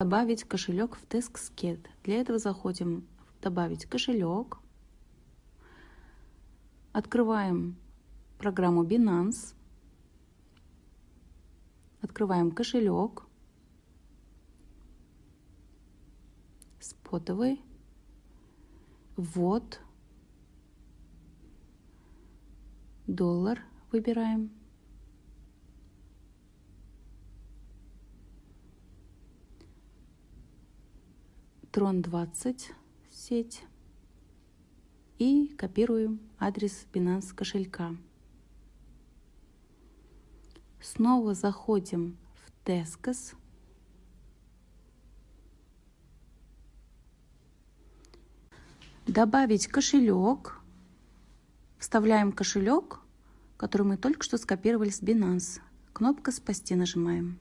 Добавить кошелек в TaskSked. Для этого заходим в «Добавить кошелек». Открываем программу Binance. Открываем кошелек. Спотовый. Ввод. Доллар выбираем. Трон 20 сеть и копируем адрес Binance кошелька. Снова заходим в Teskos. Добавить кошелек. Вставляем кошелек, который мы только что скопировали с Binance. Кнопка «Спасти» нажимаем.